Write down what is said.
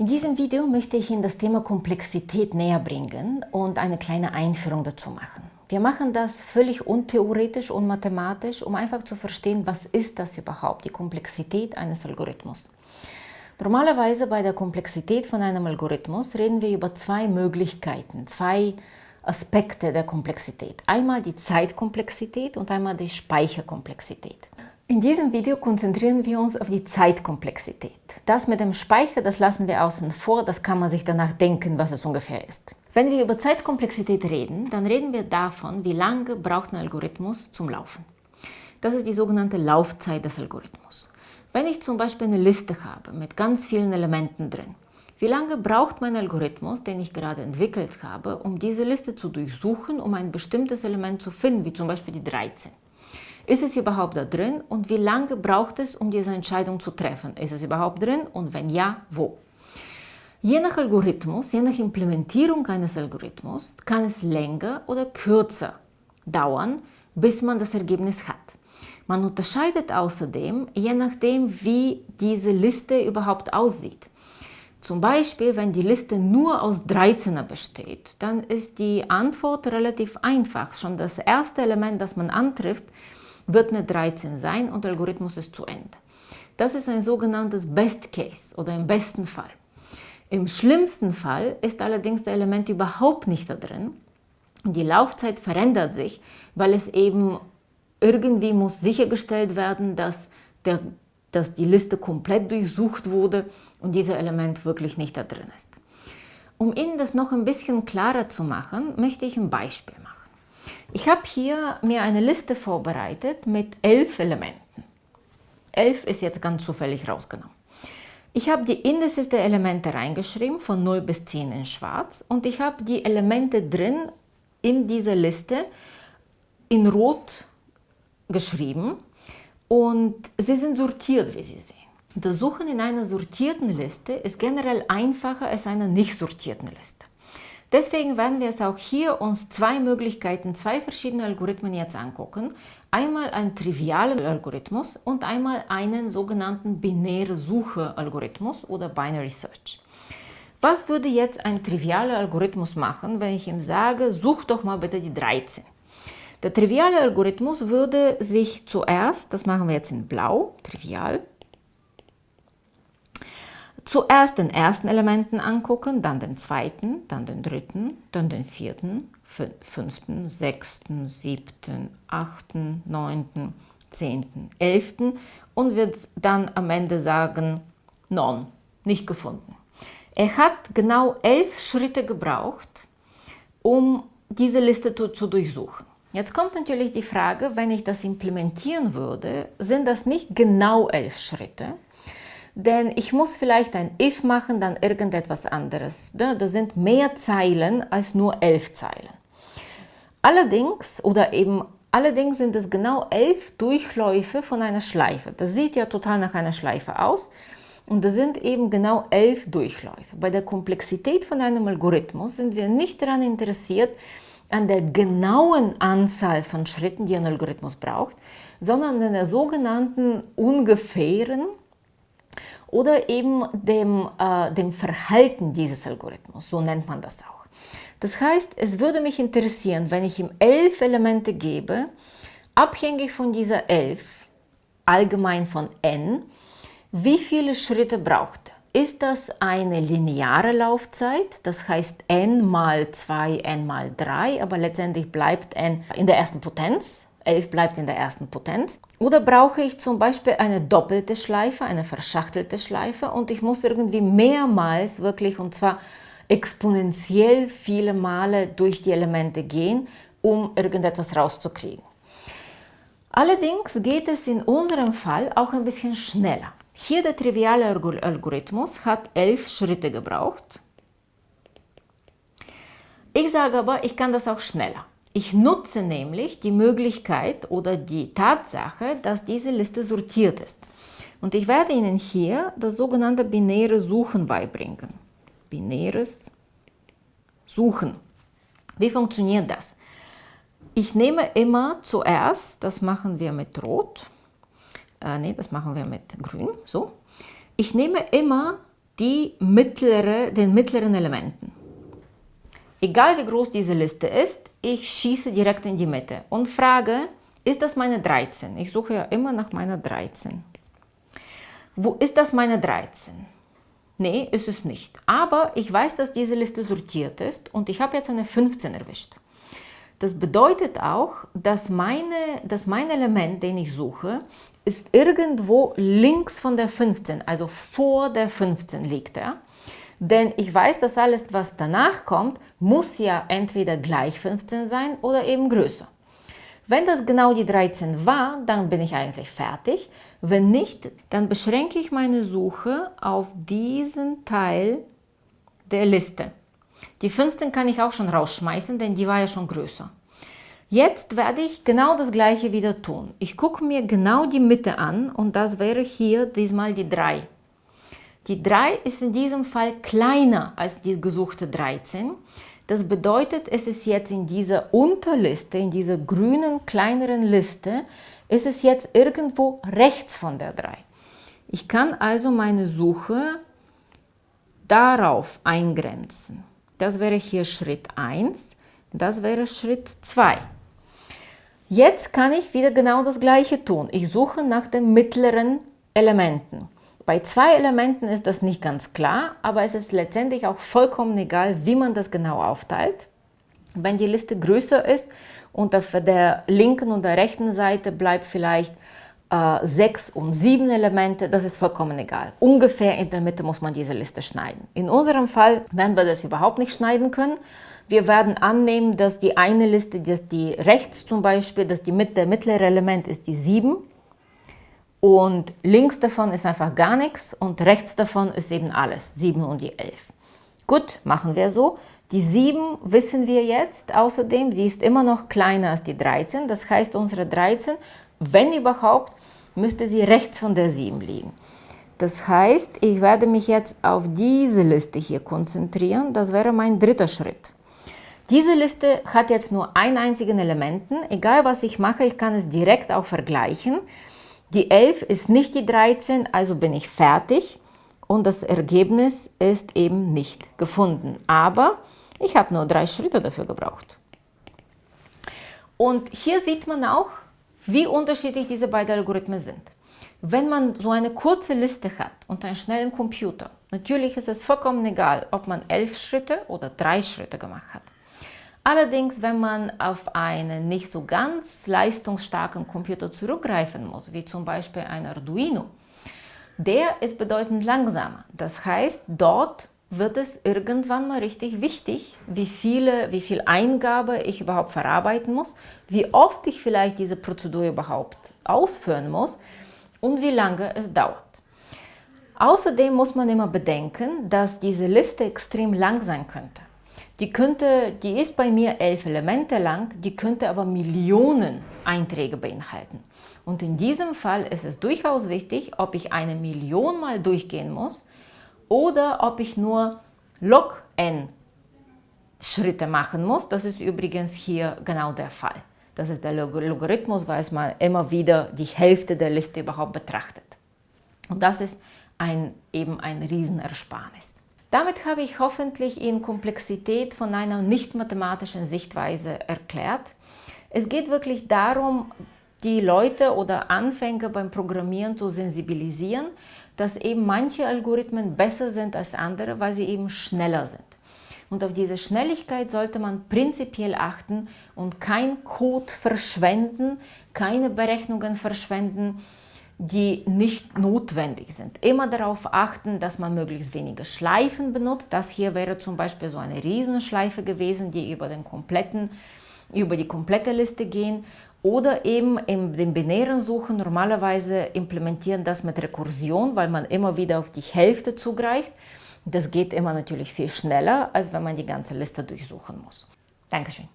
In diesem Video möchte ich Ihnen das Thema Komplexität näher bringen und eine kleine Einführung dazu machen. Wir machen das völlig untheoretisch und mathematisch, um einfach zu verstehen, was ist das überhaupt, die Komplexität eines Algorithmus. Normalerweise bei der Komplexität von einem Algorithmus reden wir über zwei Möglichkeiten, zwei Aspekte der Komplexität. Einmal die Zeitkomplexität und einmal die Speicherkomplexität. In diesem Video konzentrieren wir uns auf die Zeitkomplexität. Das mit dem Speicher, das lassen wir außen vor, das kann man sich danach denken, was es ungefähr ist. Wenn wir über Zeitkomplexität reden, dann reden wir davon, wie lange braucht ein Algorithmus zum Laufen. Das ist die sogenannte Laufzeit des Algorithmus. Wenn ich zum Beispiel eine Liste habe mit ganz vielen Elementen drin, wie lange braucht mein Algorithmus, den ich gerade entwickelt habe, um diese Liste zu durchsuchen, um ein bestimmtes Element zu finden, wie zum Beispiel die 13? Ist es überhaupt da drin und wie lange braucht es, um diese Entscheidung zu treffen? Ist es überhaupt drin und wenn ja, wo? Je nach Algorithmus, je nach Implementierung eines Algorithmus kann es länger oder kürzer dauern, bis man das Ergebnis hat. Man unterscheidet außerdem, je nachdem, wie diese Liste überhaupt aussieht. Zum Beispiel, wenn die Liste nur aus 13er besteht, dann ist die Antwort relativ einfach. Schon das erste Element, das man antrifft, wird eine 13 sein und der Algorithmus ist zu Ende. Das ist ein sogenanntes Best Case oder im besten Fall. Im schlimmsten Fall ist allerdings der Element überhaupt nicht da drin und die Laufzeit verändert sich, weil es eben irgendwie muss sichergestellt werden, dass, der, dass die Liste komplett durchsucht wurde und dieser Element wirklich nicht da drin ist. Um Ihnen das noch ein bisschen klarer zu machen, möchte ich ein Beispiel machen. Ich habe hier mir eine Liste vorbereitet mit elf Elementen. Elf ist jetzt ganz zufällig rausgenommen. Ich habe die Indices der Elemente reingeschrieben, von 0 bis 10 in schwarz. Und ich habe die Elemente drin in dieser Liste in rot geschrieben. Und sie sind sortiert, wie Sie sehen. Das Suchen in einer sortierten Liste ist generell einfacher als einer nicht sortierten Liste. Deswegen werden wir es auch hier uns zwei Möglichkeiten, zwei verschiedene Algorithmen jetzt angucken. Einmal einen trivialen Algorithmus und einmal einen sogenannten binäre Suche-Algorithmus oder Binary Search. Was würde jetzt ein trivialer Algorithmus machen, wenn ich ihm sage, such doch mal bitte die 13? Der triviale Algorithmus würde sich zuerst, das machen wir jetzt in blau, trivial, zuerst den ersten Elementen angucken, dann den zweiten, dann den dritten, dann den vierten, fünften, sechsten, siebten, achten, neunten, zehnten, elften und wird dann am Ende sagen, non, nicht gefunden. Er hat genau elf Schritte gebraucht, um diese Liste zu, durchsuchen. Jetzt kommt natürlich die Frage, wenn ich das implementieren würde, sind das nicht genau elf Schritte, denn ich muss vielleicht ein if machen, dann irgendetwas anderes. Da sind mehr Zeilen als nur elf Zeilen. Allerdings, oder eben allerdings sind es genau elf Durchläufe von einer Schleife. Das sieht ja total nach einer Schleife aus. Und das sind eben genau elf Durchläufe. Bei der Komplexität von einem Algorithmus sind wir nicht daran interessiert, an der genauen Anzahl von Schritten, die ein Algorithmus braucht, sondern an der sogenannten ungefähren oder eben dem, äh, dem Verhalten dieses Algorithmus, so nennt man das auch. Das heißt, es würde mich interessieren, wenn ich ihm elf Elemente gebe, abhängig von dieser elf, allgemein von n, wie viele Schritte braucht er? Ist das eine lineare Laufzeit, das heißt n mal 2, n mal 3, aber letztendlich bleibt n in der ersten Potenz, 11 bleibt in der ersten Potenz. Oder brauche ich zum Beispiel eine doppelte Schleife, eine verschachtelte Schleife und ich muss irgendwie mehrmals wirklich und zwar exponentiell viele Male durch die Elemente gehen, um irgendetwas rauszukriegen. Allerdings geht es in unserem Fall auch ein bisschen schneller. Hier der triviale Algorithmus hat elf Schritte gebraucht. Ich sage aber, ich kann das auch schneller. Ich nutze nämlich die Möglichkeit oder die Tatsache, dass diese Liste sortiert ist. Und ich werde Ihnen hier das sogenannte binäre Suchen beibringen. Binäres Suchen. Wie funktioniert das? Ich nehme immer zuerst, das machen wir mit Rot, äh, nee, das machen wir mit Grün, so. Ich nehme immer die mittlere, den mittleren Elementen. Egal wie groß diese Liste ist, ich schieße direkt in die Mitte und frage, ist das meine 13? Ich suche ja immer nach meiner 13. Wo ist das meine 13? Nee, ist es nicht. Aber ich weiß, dass diese Liste sortiert ist und ich habe jetzt eine 15 erwischt. Das bedeutet auch, dass, meine, dass mein Element, den ich suche, ist irgendwo links von der 15, also vor der 15 liegt er. Denn ich weiß, dass alles, was danach kommt, muss ja entweder gleich 15 sein oder eben größer. Wenn das genau die 13 war, dann bin ich eigentlich fertig. Wenn nicht, dann beschränke ich meine Suche auf diesen Teil der Liste. Die 15 kann ich auch schon rausschmeißen, denn die war ja schon größer. Jetzt werde ich genau das gleiche wieder tun. Ich gucke mir genau die Mitte an und das wäre hier diesmal die 3. Die 3 ist in diesem Fall kleiner als die gesuchte 13. Das bedeutet, es ist jetzt in dieser Unterliste, in dieser grünen kleineren Liste, ist es jetzt irgendwo rechts von der 3. Ich kann also meine Suche darauf eingrenzen. Das wäre hier Schritt 1, das wäre Schritt 2. Jetzt kann ich wieder genau das gleiche tun. Ich suche nach den mittleren Elementen. Bei zwei Elementen ist das nicht ganz klar, aber es ist letztendlich auch vollkommen egal, wie man das genau aufteilt. Wenn die Liste größer ist und auf der linken und der rechten Seite bleibt vielleicht äh, sechs und sieben Elemente, das ist vollkommen egal. Ungefähr in der Mitte muss man diese Liste schneiden. In unserem Fall werden wir das überhaupt nicht schneiden können. Wir werden annehmen, dass die eine Liste, dass die rechts zum Beispiel, dass die, der mittlere Element ist die 7 und links davon ist einfach gar nichts und rechts davon ist eben alles, 7 und die 11. Gut, machen wir so. Die 7 wissen wir jetzt außerdem, die ist immer noch kleiner als die 13. Das heißt, unsere 13, wenn überhaupt, müsste sie rechts von der 7 liegen. Das heißt, ich werde mich jetzt auf diese Liste hier konzentrieren. Das wäre mein dritter Schritt. Diese Liste hat jetzt nur einen einzigen Elementen. Egal was ich mache, ich kann es direkt auch vergleichen. Die 11 ist nicht die 13, also bin ich fertig und das Ergebnis ist eben nicht gefunden. Aber ich habe nur drei Schritte dafür gebraucht. Und hier sieht man auch, wie unterschiedlich diese beiden Algorithmen sind. Wenn man so eine kurze Liste hat und einen schnellen Computer, natürlich ist es vollkommen egal, ob man elf Schritte oder drei Schritte gemacht hat. Allerdings, wenn man auf einen nicht so ganz leistungsstarken Computer zurückgreifen muss, wie zum Beispiel ein Arduino, der ist bedeutend langsamer. Das heißt, dort wird es irgendwann mal richtig wichtig, wie, viele, wie viel Eingabe ich überhaupt verarbeiten muss, wie oft ich vielleicht diese Prozedur überhaupt ausführen muss und wie lange es dauert. Außerdem muss man immer bedenken, dass diese Liste extrem lang sein könnte. Die, könnte, die ist bei mir elf Elemente lang, die könnte aber Millionen Einträge beinhalten. Und in diesem Fall ist es durchaus wichtig, ob ich eine Million mal durchgehen muss oder ob ich nur log n Schritte machen muss. Das ist übrigens hier genau der Fall. Das ist der Logarithmus, weil es mal immer wieder die Hälfte der Liste überhaupt betrachtet. Und das ist ein, eben ein Riesenersparnis. Damit habe ich hoffentlich Ihnen Komplexität von einer nicht mathematischen Sichtweise erklärt. Es geht wirklich darum, die Leute oder Anfänger beim Programmieren zu sensibilisieren, dass eben manche Algorithmen besser sind als andere, weil sie eben schneller sind. Und auf diese Schnelligkeit sollte man prinzipiell achten und kein Code verschwenden, keine Berechnungen verschwenden, die nicht notwendig sind. Immer darauf achten, dass man möglichst wenige Schleifen benutzt. Das hier wäre zum Beispiel so eine Riesenschleife gewesen, die über, den kompletten, über die komplette Liste gehen. Oder eben in den binären Suchen normalerweise implementieren das mit Rekursion, weil man immer wieder auf die Hälfte zugreift. Das geht immer natürlich viel schneller, als wenn man die ganze Liste durchsuchen muss. Dankeschön.